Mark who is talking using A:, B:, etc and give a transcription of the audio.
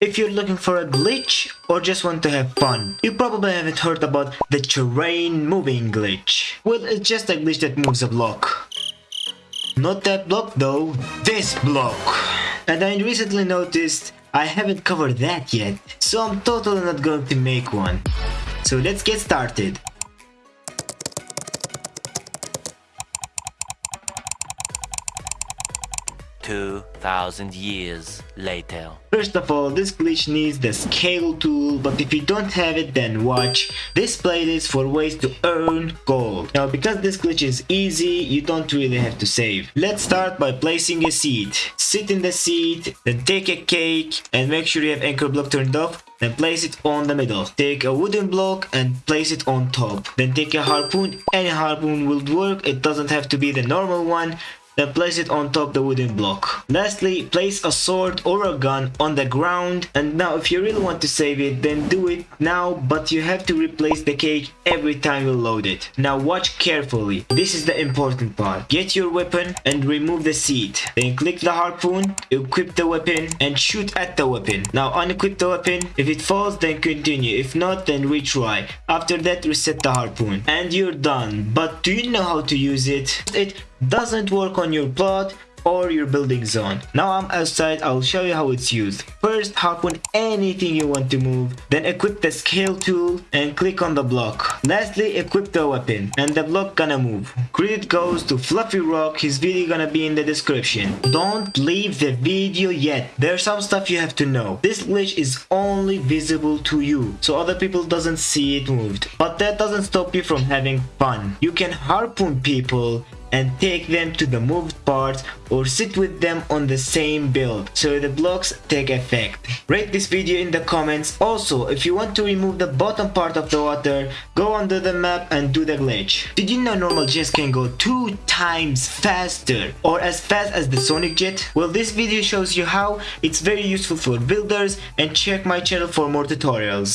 A: If you're looking for a glitch or just want to have fun, you probably haven't heard about the terrain moving glitch. Well, it's just a glitch that moves a block. Not that block though, this block. And I recently noticed I haven't covered that yet, so I'm totally not going to make one. So let's get started.
B: Two thousand years later.
A: First of all, this glitch needs the scale tool, but if you don't have it then watch this playlist for ways to earn gold. Now because this glitch is easy, you don't really have to save. Let's start by placing a seat. Sit in the seat, then take a cake and make sure you have anchor block turned off then place it on the middle. Take a wooden block and place it on top. Then take a harpoon. Any harpoon will work. It doesn't have to be the normal one then place it on top the wooden block. Lastly, place a sword or a gun on the ground and now if you really want to save it then do it now but you have to replace the cage every time you load it. Now watch carefully, this is the important part. Get your weapon and remove the seat. Then click the harpoon, equip the weapon and shoot at the weapon. Now unequip the weapon, if it falls then continue, if not then retry. After that reset the harpoon and you're done. But do you know how to use it? It doesn't work on your plot or your building zone. Now I'm outside, I'll show you how it's used. First harpoon anything you want to move, then equip the scale tool and click on the block. Lastly equip the weapon and the block gonna move. Credit goes to Fluffy Rock, his video gonna be in the description. Don't leave the video yet, there's some stuff you have to know. This glitch is only visible to you, so other people doesn't see it moved. But that doesn't stop you from having fun. You can harpoon people and take them to the moved parts or sit with them on the same build so the blocks take effect. Rate this video in the comments. Also, if you want to remove the bottom part of the water, go under the map and do the glitch. Did you know normal jets can go two times faster or as fast as the Sonic jet? Well, this video shows you how it's very useful for builders and check my channel for more tutorials.